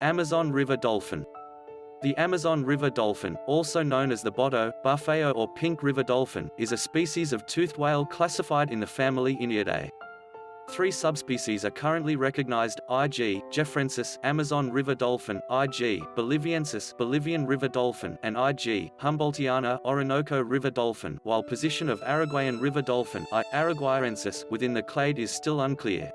Amazon River dolphin. The Amazon River dolphin, also known as the Boto, Bufeo or pink river dolphin, is a species of toothed whale classified in the family Iniidae. Three subspecies are currently recognized, IG, geoffrensis, Amazon river dolphin, IG, boliviensis, Bolivian river dolphin, and IG, Humboldtiana, Orinoco river dolphin, while position of Araguayan river dolphin, I. araguayensis, within the clade is still unclear.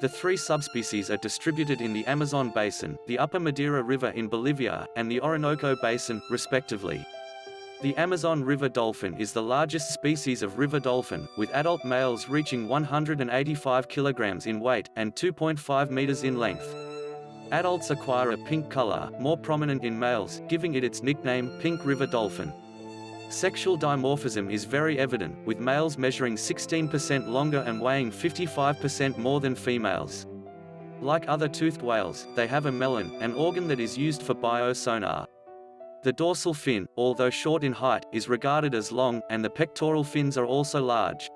The three subspecies are distributed in the Amazon basin, the upper Madeira River in Bolivia, and the Orinoco Basin, respectively. The Amazon river dolphin is the largest species of river dolphin, with adult males reaching 185 kilograms in weight, and 2.5 meters in length. Adults acquire a pink color, more prominent in males, giving it its nickname, pink river dolphin. Sexual dimorphism is very evident, with males measuring 16% longer and weighing 55% more than females. Like other toothed whales, they have a melon, an organ that is used for biosonar. The dorsal fin, although short in height, is regarded as long, and the pectoral fins are also large.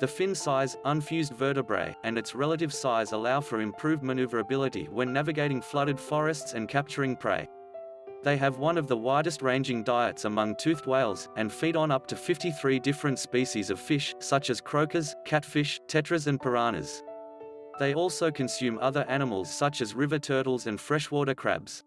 The fin size, unfused vertebrae, and its relative size allow for improved maneuverability when navigating flooded forests and capturing prey. They have one of the widest ranging diets among toothed whales, and feed on up to 53 different species of fish, such as croakers, catfish, tetras and piranhas. They also consume other animals such as river turtles and freshwater crabs.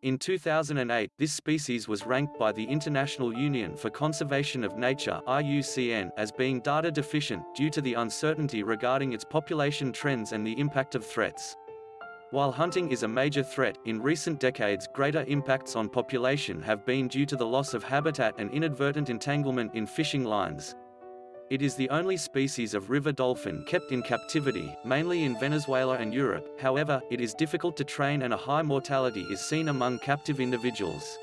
In 2008, this species was ranked by the International Union for Conservation of Nature IUCN as being data deficient, due to the uncertainty regarding its population trends and the impact of threats. While hunting is a major threat, in recent decades greater impacts on population have been due to the loss of habitat and inadvertent entanglement in fishing lines. It is the only species of river dolphin kept in captivity, mainly in Venezuela and Europe, however, it is difficult to train and a high mortality is seen among captive individuals.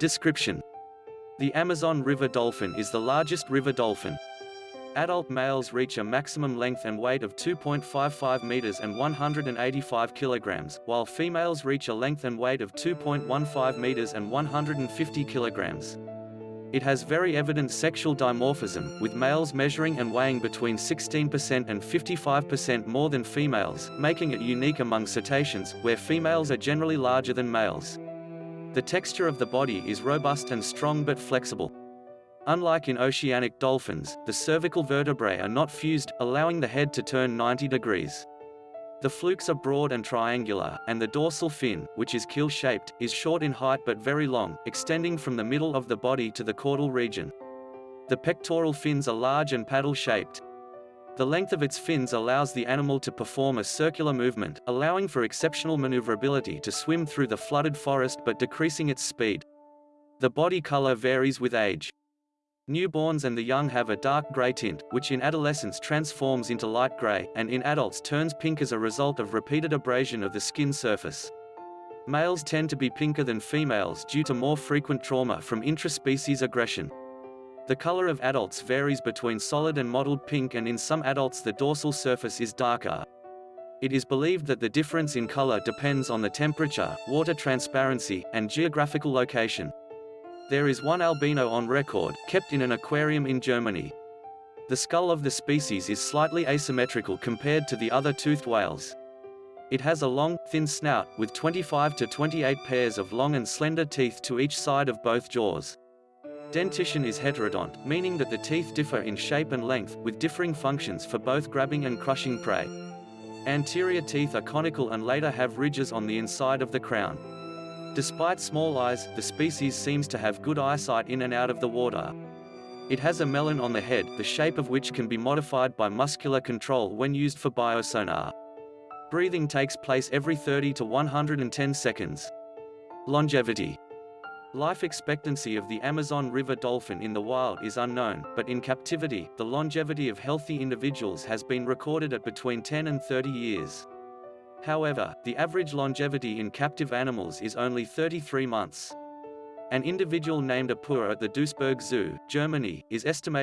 Description The Amazon river dolphin is the largest river dolphin, Adult males reach a maximum length and weight of 2.55 meters and 185 kilograms, while females reach a length and weight of 2.15 meters and 150 kilograms. It has very evident sexual dimorphism, with males measuring and weighing between 16% and 55% more than females, making it unique among cetaceans, where females are generally larger than males. The texture of the body is robust and strong but flexible. Unlike in oceanic dolphins, the cervical vertebrae are not fused, allowing the head to turn 90 degrees. The flukes are broad and triangular, and the dorsal fin, which is keel-shaped, is short in height but very long, extending from the middle of the body to the caudal region. The pectoral fins are large and paddle-shaped. The length of its fins allows the animal to perform a circular movement, allowing for exceptional maneuverability to swim through the flooded forest but decreasing its speed. The body color varies with age. Newborns and the young have a dark gray tint, which in adolescence transforms into light gray, and in adults turns pink as a result of repeated abrasion of the skin surface. Males tend to be pinker than females due to more frequent trauma from intraspecies aggression. The color of adults varies between solid and mottled pink and in some adults the dorsal surface is darker. It is believed that the difference in color depends on the temperature, water transparency, and geographical location. There is one albino on record, kept in an aquarium in Germany. The skull of the species is slightly asymmetrical compared to the other toothed whales. It has a long, thin snout, with 25 to 28 pairs of long and slender teeth to each side of both jaws. Dentition is heterodont, meaning that the teeth differ in shape and length, with differing functions for both grabbing and crushing prey. Anterior teeth are conical and later have ridges on the inside of the crown. Despite small eyes, the species seems to have good eyesight in and out of the water. It has a melon on the head, the shape of which can be modified by muscular control when used for biosonar. Breathing takes place every 30 to 110 seconds. Longevity Life expectancy of the Amazon River dolphin in the wild is unknown, but in captivity, the longevity of healthy individuals has been recorded at between 10 and 30 years. However, the average longevity in captive animals is only 33 months. An individual named Apura at the Duisburg Zoo, Germany, is estimated